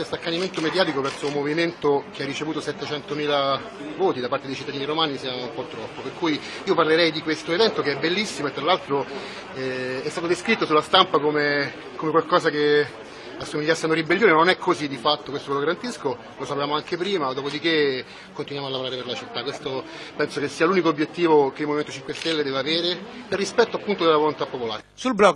Questo accanimento mediatico verso un movimento che ha ricevuto 700.000 voti da parte dei cittadini romani sia un po' troppo, per cui io parlerei di questo evento che è bellissimo e tra l'altro eh, è stato descritto sulla stampa come, come qualcosa che assomigliasse a una ribellione, non è così di fatto, questo ve lo garantisco, lo sapevamo anche prima, dopodiché continuiamo a lavorare per la città, questo penso che sia l'unico obiettivo che il Movimento 5 Stelle deve avere, per rispetto appunto della volontà popolare. Sul blog